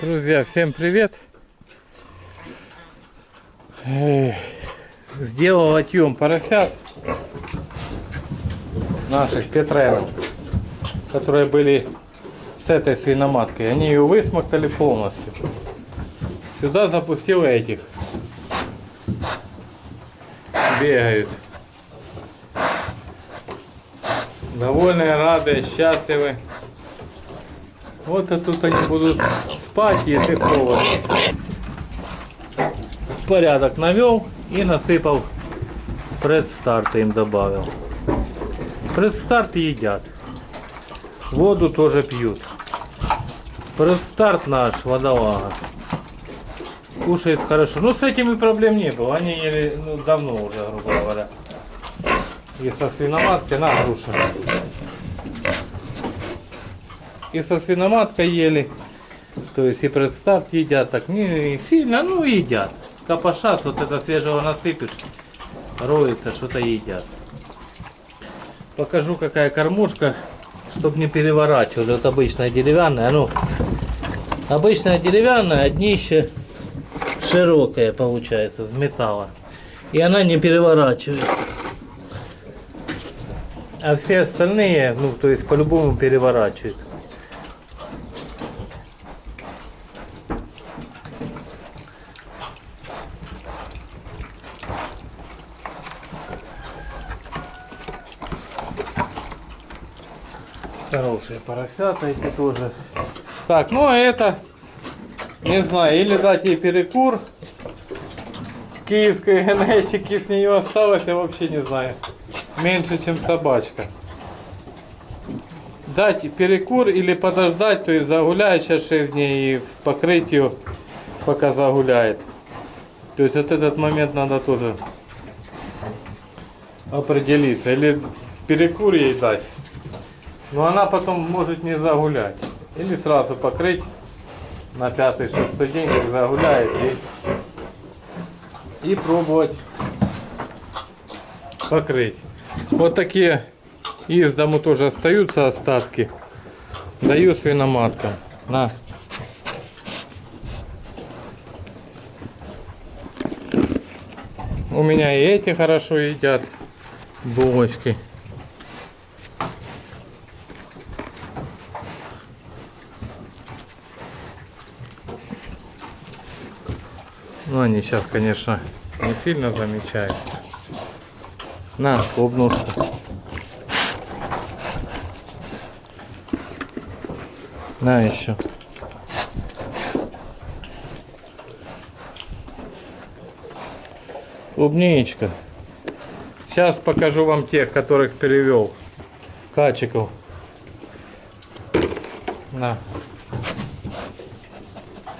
Друзья, всем привет! Сделал отъем поросят наших Петренов, которые были с этой свиноматкой. Они ее высмоктали полностью. Сюда запустил этих. Бегают. Довольные, рады, счастливы. Вот и тут они будут спать, если холодно. Порядок навел и насыпал предстарт им добавил. Предстарт едят. Воду тоже пьют. Предстарт наш, водолага. Кушает хорошо. Ну, с этим и проблем не было. Они ели ну, давно уже, грубо говоря. И со свиноматкой на груша. И со свиноматкой ели. То есть и предстарт едят так не сильно, ну едят. Копошат, вот это свежего насыпешь, роется, что-то едят. Покажу какая кормушка, чтобы не переворачивать. Вот обычная деревянная, ну, обычная деревянная, а днище широкое получается, из металла. И она не переворачивается. А все остальные, ну, то есть по-любому переворачивают. Хорошие поросята эти тоже. Так, ну а это, не знаю, или дать ей перекур. Киевской генетики с нее осталось, я вообще не знаю. Меньше, чем собачка. Дать перекур или подождать, то есть загуляет сейчас 6 дней и покрыть ее, пока загуляет. То есть вот этот момент надо тоже определиться. Или перекур ей дать. Но она потом может не загулять. Или сразу покрыть на пятый-шестой день, как загуляет, и, и пробовать покрыть. Вот такие из дому тоже остаются остатки. Даю свиноматкам. На. У меня и эти хорошо едят булочки. Ну, они сейчас, конечно, не сильно замечают. На, клубнушку. На еще. Клубничка. Сейчас покажу вам тех, которых перевел. Качиков. На.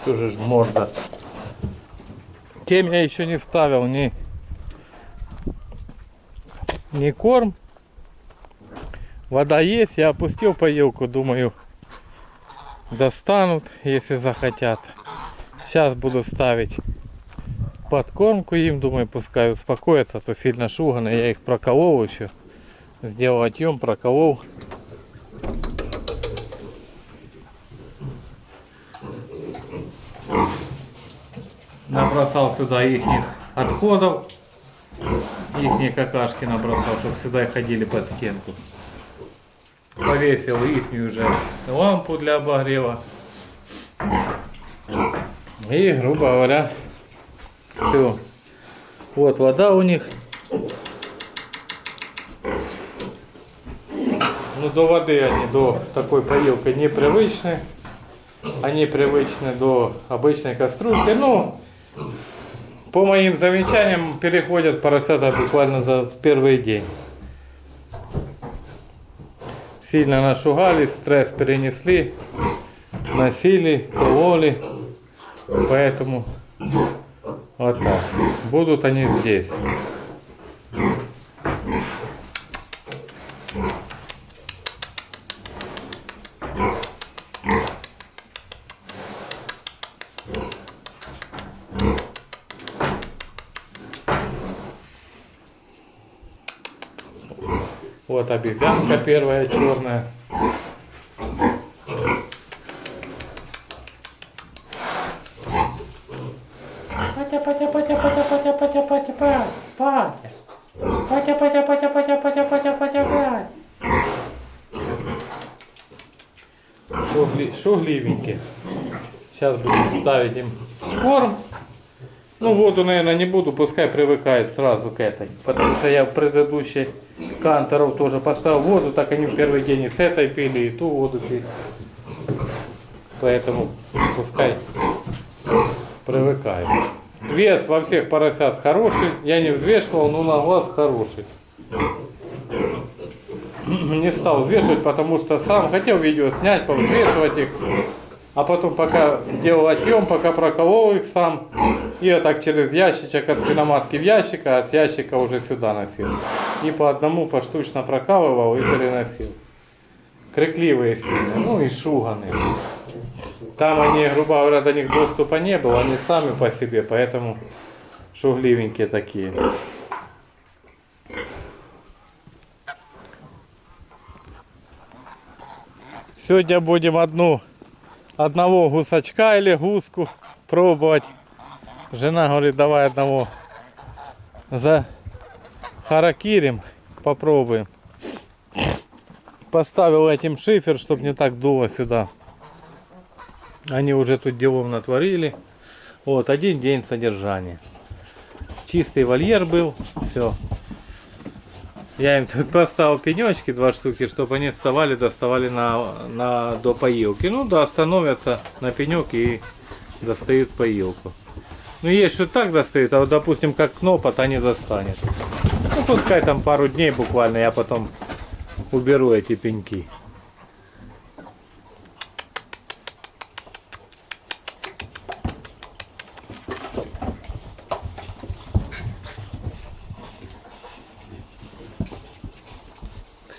Тоже ж морда. Тем я еще не ставил ни, ни корм. Вода есть, я опустил поилку, думаю, достанут, если захотят. Сейчас буду ставить подкормку им, думаю, пускай успокоятся, а то сильно шугано, я их проколол еще. Сделал отъем, проколол. Набросал сюда их отходов, их какашки набросал, чтобы сюда ходили под стенку. Повесил их уже лампу для обогрева. И, грубо говоря, все. Вот вода у них. Ну, до воды они, до такой поилки непривычны. Они привычны до обычной кастрюльки. Ну, по моим замечаниям переходят поросята буквально за в первый день. Сильно нашугались, стресс перенесли, носили, кололи. Поэтому вот так. Будут они здесь. Вот обезьянка первая черная. патя, патя, патя, патя, патя, патя, патя, патя. Патя, патя, патя, патя, патя, патя, патя, патя. Шугли, шугливенькие. Сейчас будем ставить им корм. Ну воду, наверное, не буду, пускай привыкает сразу к этой. Потому что я в предыдущей канторов тоже поставил воду, так они в первый день и с этой пили, и ту воду пили. Поэтому пускай привыкает. Вес во всех поросят хороший, я не взвешивал, но на глаз хороший. Не стал взвешивать, потому что сам хотел видео снять, повзвешивать их. А потом пока делал отъем, пока проколол их сам. И я так через ящичек от свиноматки в ящик, а от ящика уже сюда носил. И по одному поштучно прокалывал и переносил. Крикливые сильно, ну и шуганые. Там они, грубо говоря, до них доступа не было, они сами по себе, поэтому шугливенькие такие. Сегодня будем одну, одного гусачка или гуску пробовать. Жена говорит, давай одного за харакирим попробуем. Поставил этим шифер, чтобы не так дуло сюда. Они уже тут делом натворили. Вот, один день содержания. Чистый вольер был, все. Я им тут поставил пенечки, два штуки, чтобы они вставали, доставали на, на, до поилки. Ну да, становятся на пенек и достают поилку. Ну есть что так достают, а вот допустим как кнопот они достанет. Ну пускай там пару дней буквально, я потом уберу эти пеньки.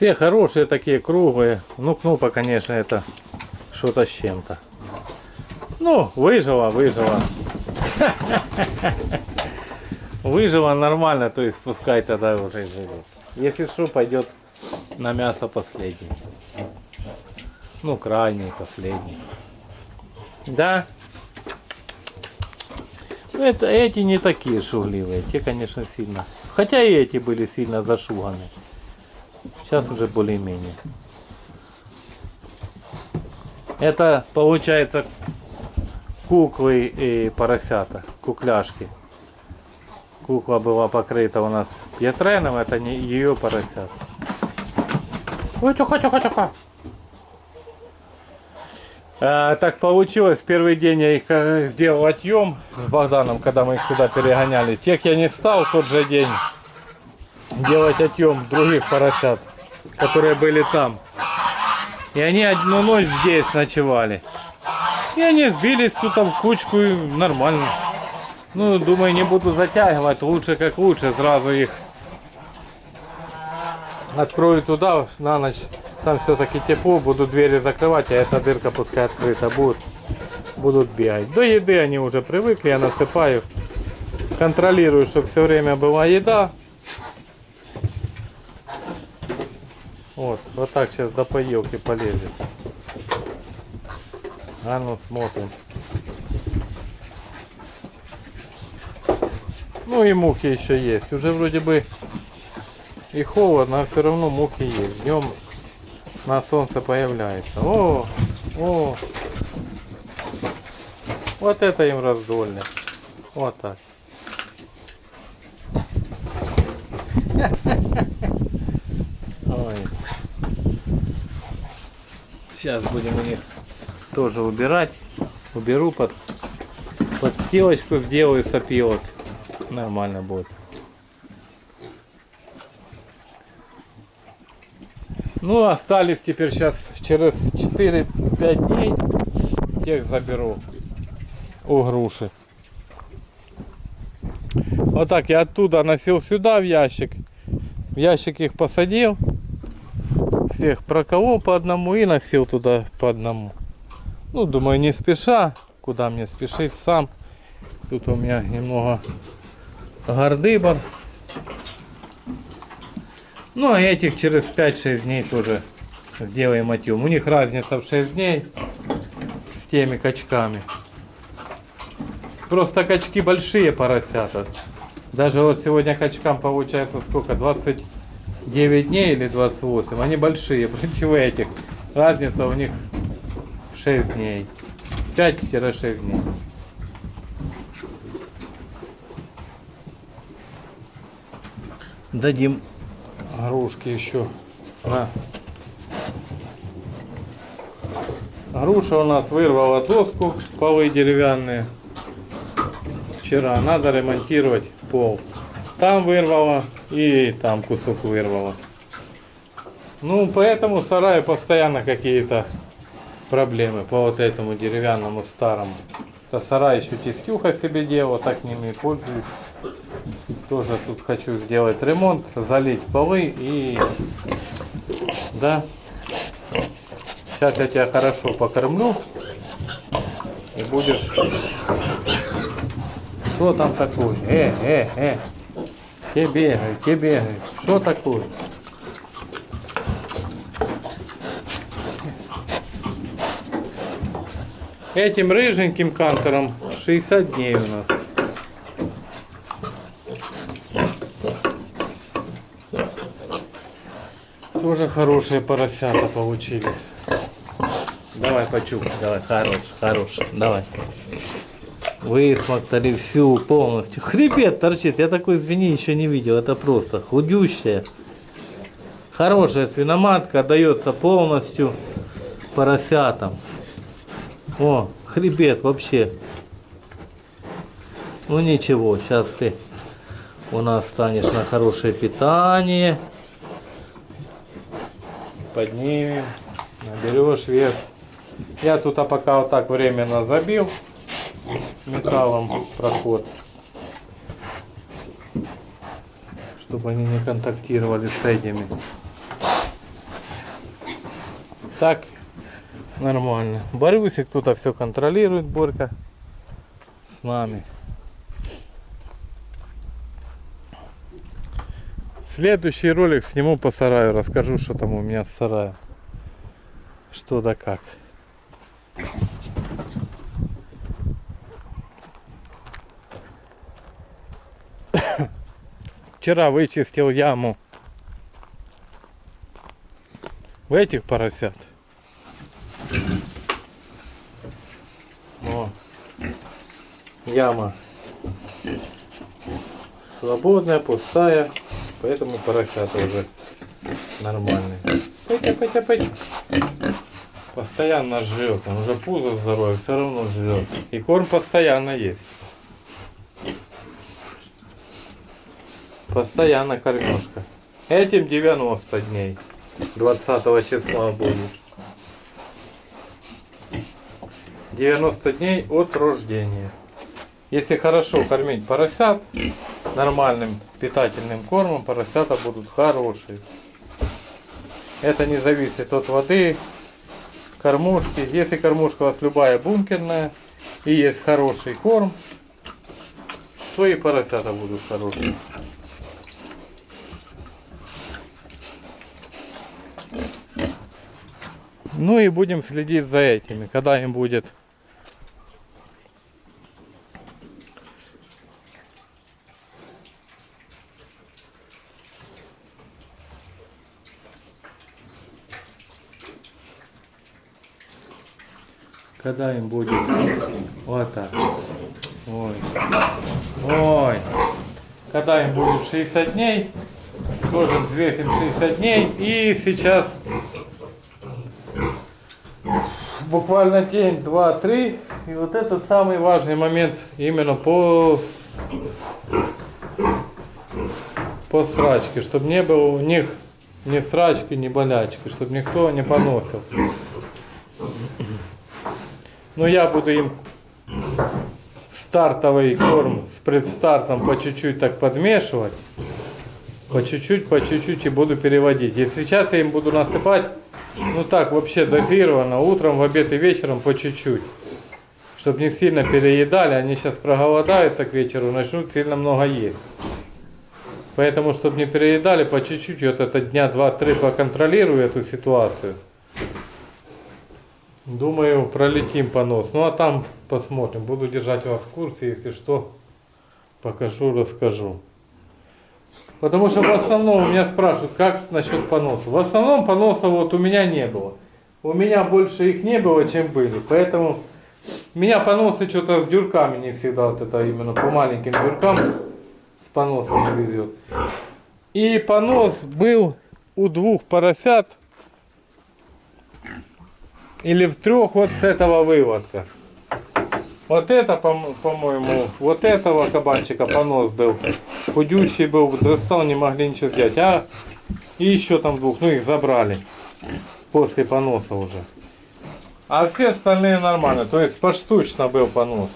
Все хорошие такие, круглые. Ну, кнопа, конечно, это что-то с чем-то. Ну, выжила, выжила. Выжила нормально, то есть пускай тогда уже живет. Если что, пойдет на мясо последний. Ну, крайний, последний. Да. Ну, это, эти не такие шугливые. Те, конечно, сильно. Хотя и эти были сильно зашуганы. Сейчас уже более-менее. Это получается куклы и поросята, кукляшки. Кукла была покрыта у нас пьетреном, это не ее поросят. Ой, тихо, тихо, тихо. А, так получилось, первый день я их э, сделал отъем с Богданом, когда мы их сюда перегоняли. Тех я не стал тот же день делать отъем других поросят, которые были там. И они одну ночь здесь ночевали. И они сбились тут в кучку и нормально. Ну, думаю, не буду затягивать, лучше как лучше, сразу их открою туда на ночь. Там все-таки тепло, буду двери закрывать, а эта дырка пускай открыта будет. Будут бегать. До еды они уже привыкли, я насыпаю. Контролирую, чтобы все время была еда. Вот, вот так сейчас до поилки полезет. А ну смотрим. Ну и мухи еще есть. Уже вроде бы и холодно, а все равно мухи есть. Днем на солнце появляется. О, о. Вот это им раздольно. Вот так. Ой. Сейчас будем у них тоже убирать. Уберу под подстилочку, сделаю сопилок. Нормально будет. Ну, остались теперь сейчас через 4-5 дней. Тех заберу у груши. Вот так я оттуда носил сюда в ящик. В ящик их посадил. Всех проколол по одному и носил туда по одному. Ну, думаю, не спеша. Куда мне спешить сам. Тут у меня немного гордыбор. Ну, а этих через 5-6 дней тоже сделаем отъем. У них разница в 6 дней с теми качками. просто качки большие поросята. Даже вот сегодня качкам получается сколько? 29 дней или 28. Они большие. Против этих. Разница у них в 6 дней. 5-6 дней. Дадим грушки еще. На. Груша у нас вырвала доску, полы деревянные. Вчера надо ремонтировать пол. Там вырвала и там кусок вырвала. Ну, поэтому в сарае постоянно какие-то проблемы по вот этому деревянному старому. Это сарай еще тискюха себе делала, так ними пользуюсь. Тоже тут хочу сделать ремонт, залить полы и... Да. Сейчас я тебя хорошо покормлю. И будешь... Что там такое? Э, э, э. Где бегает, где бегает? Что такое? Этим рыженьким кантером 60 дней у нас. Тоже хорошие поросята получились. Давай, почук, давай, хорош, хорош, давай. Высмотрели всю полностью. Хребет торчит, я такой свиньи еще не видел, это просто худющая. Хорошая свиноматка, дается полностью поросятам. О, хребет вообще. Ну ничего, сейчас ты у нас станешь на хорошее питание. Поднимем, наберешь вес. Я тут а пока вот так временно забил металлом проход, чтобы они не контактировали с этими. Так, нормально. Борюсь, кто-то все контролирует, Борька с нами. Следующий ролик сниму по сараю, расскажу, что там у меня с сараем. Что да как. Вчера вычистил яму. В этих поросят. О, яма свободная, пустая, поэтому поросята уже нормальные. Пойдя, пойдя, пойдя. Постоянно жрет, он уже пузо здоровое, все равно жрет. И корм постоянно есть. Постоянно кормежка. Этим 90 дней. 20 числа будет. 90 дней от рождения. Если хорошо кормить поросят нормальным питательным кормом, поросята будут хорошие. Это не зависит от воды, кормушки. Если кормушка у вас любая бункерная и есть хороший корм, то и поросята будут хорошие. Ну и будем следить за этими, когда им будет когда им будет вот так. Ой. Ой. Когда им будет 60 дней, тоже взвесим 60 дней. И сейчас буквально день, два, три. И вот это самый важный момент именно по, по срачке, чтобы не было у них ни срачки, ни болячки, чтобы никто не поносил. Но я буду им стартовый корм с предстартом по чуть-чуть так подмешивать. По чуть-чуть, по чуть-чуть и буду переводить. И сейчас я им буду насыпать ну так, вообще дозированно, утром, в обед и вечером по чуть-чуть. Чтобы не сильно переедали, они сейчас проголодаются к вечеру, начнут сильно много есть. Поэтому, чтобы не переедали, по чуть-чуть, вот это дня два-три поконтролирую эту ситуацию. Думаю, пролетим понос. Ну а там посмотрим. Буду держать вас в курсе, если что, покажу, расскажу. Потому что в основном меня спрашивают, как насчет поноса. В основном поноса вот у меня не было. У меня больше их не было, чем были. Поэтому меня поносы что-то с дюрками не всегда, вот это именно по маленьким дюркам с поносом не везет. И понос был у двух поросят или в трех вот с этого выводка. Вот это, по- по-моему, вот этого кабанчика понос был. Худющий был, дрыстал, не могли ничего сделать. А и еще там двух, ну их забрали после поноса уже. А все остальные нормально, то есть поштучно был понос.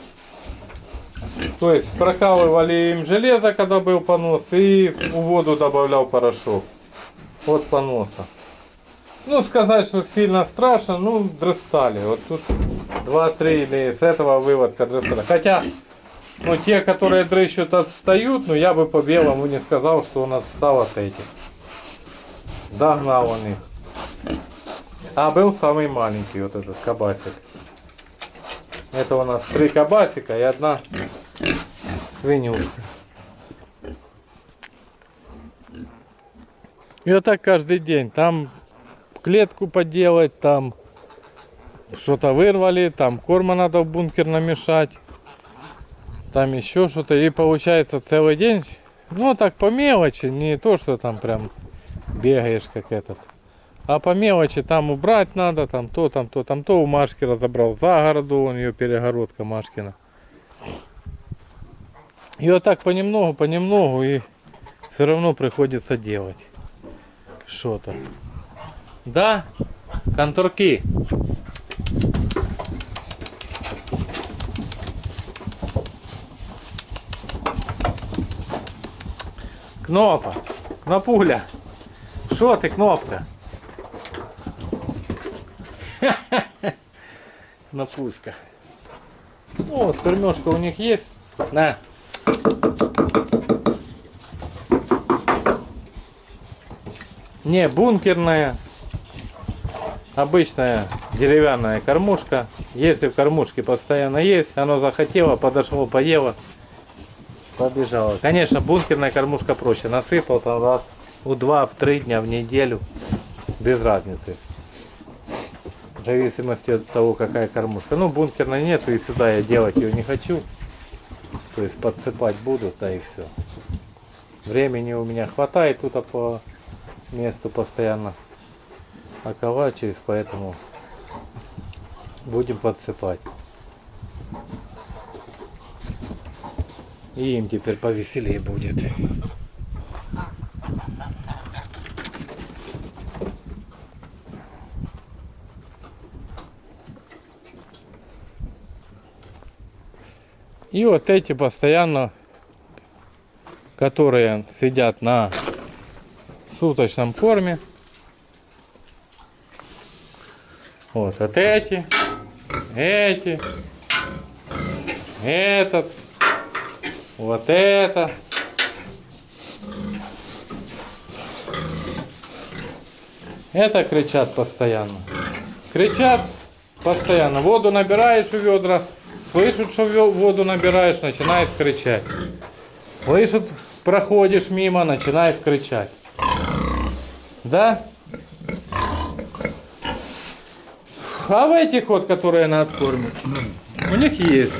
То есть прокалывали им железо, когда был понос, и в воду добавлял порошок. Вот поноса. Ну, сказать, что сильно страшно, ну, дрыстали. Вот тут 2-3 или с этого выводка дрыстали. Хотя, ну, те, которые дрыщут, отстают, но я бы по белому не сказал, что он отстал от этих. Догнал он их. А был самый маленький вот этот кабасик. Это у нас три кабасика и одна свинюшка. И вот так каждый день. Там клетку поделать, там что-то вырвали, там корма надо в бункер намешать, там еще что-то. И получается целый день, ну так по мелочи, не то, что там прям бегаешь как этот. А по мелочи там убрать надо, там то, там то, там то у Машки разобрал за городу, у нее перегородка Машкина. И вот так понемногу, понемногу и все равно приходится делать что-то. Да, конторки. Кнопа, кнопуля. Що ти, кнопка? Кнопуска. Ну, вот кормежка у них есть. На. Не бункерная, обычная деревянная кормушка. Если в кормушке постоянно есть, оно захотело, подошло, поело, побежало. Конечно, бункерная кормушка проще. Насыпал там раз у два, в три дня в неделю, без разницы. В зависимости от того, какая кормушка. Ну, бункерной нету, и сюда я делать ее не хочу. То есть подсыпать буду, да и все. Времени у меня хватает тут а по месту постоянно околачиваюсь, поэтому будем подсыпать. И им теперь повеселее будет. И вот эти постоянно, которые сидят на суточном корме. Вот, вот эти, эти, этот, вот это. Это кричат постоянно. Кричат постоянно. Воду набираешь в ведра, слышат, что воду набираешь, начинает кричать. Слышат, проходишь мимо, начинает кричать. Да? А в этих вот, которые на откорме, у них есть.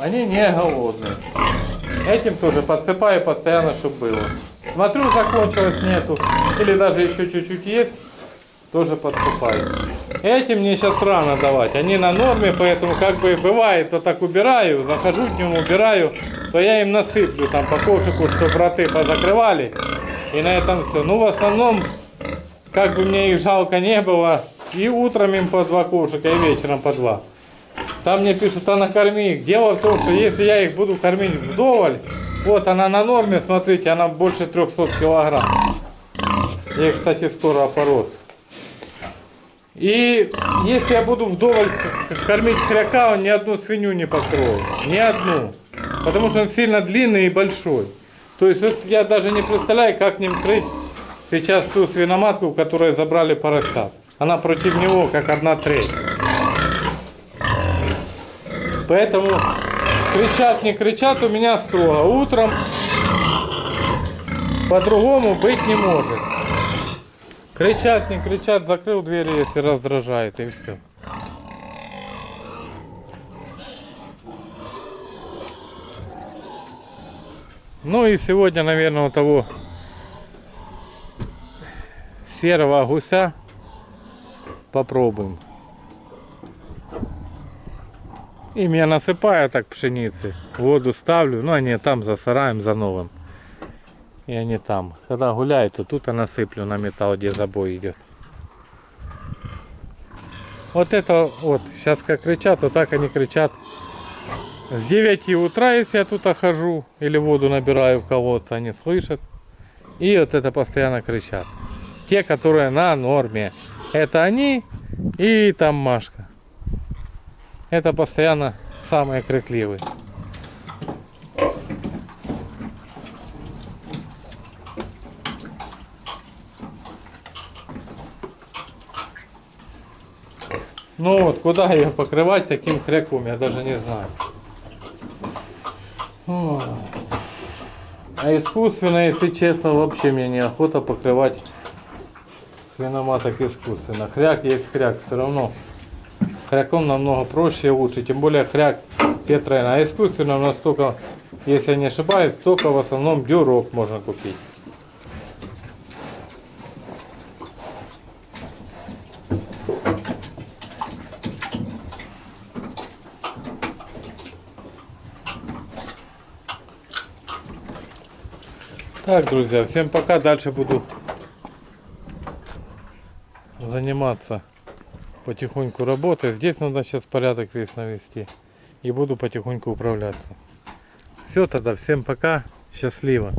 Они не голодные. Этим тоже подсыпаю постоянно, чтобы было. Смотрю, закончилось, нету. Или даже еще чуть-чуть есть, тоже подсыпаю. Этим мне сейчас рано давать. Они на норме, поэтому как бы бывает, то так убираю, захожу днем, убираю, то я им насыплю там по кошику, чтобы роты позакрывали. И на этом все. Ну, в основном, как бы мне их жалко не было, и утром им по два кошика, и вечером по два. Там мне пишут, а накорми их. Дело в том, что если я их буду кормить вдоволь, вот она на норме, смотрите, она больше 300 килограмм. Я, кстати, скоро опорос. И если я буду вдоволь кормить хряка, он ни одну свинью не покроет. Ни одну. Потому что он сильно длинный и большой. То есть вот я даже не представляю, как ним крыть сейчас ту свиноматку, которую забрали поросят. она против него как одна треть. Поэтому кричат, не кричат у меня строго. Утром по-другому быть не может. Кричат, не кричат, закрыл дверь, если раздражает, и все. Ну и сегодня, наверное, у того серого гуся попробуем. Им я насыпаю так пшеницы, воду ставлю, ну они там за сараем, за новым. И они там. Когда гуляют, то тут я насыплю на металл, где забой идет. Вот это вот, сейчас как кричат, вот так они кричат. С 9 утра, если я тут хожу, или воду набираю в колодце, они слышат. И вот это постоянно кричат. Те, которые на норме. Это они и там Машка. Это постоянно самые крикливые. Ну вот, куда ее покрывать таким хряком, я даже не знаю. А искусственно, если честно, вообще мне неохота покрывать свиноматок искусственно. Хряк есть хряк, все равно. Хряком намного проще и лучше, тем более хряк Петрен. А искусственно у нас только, если я не ошибаюсь, только в основном дюрок можно купить. Так, друзья, всем пока. Дальше буду заниматься потихоньку работой. Здесь надо сейчас порядок весь навести. И буду потихоньку управляться. Все тогда, всем пока. Счастливо.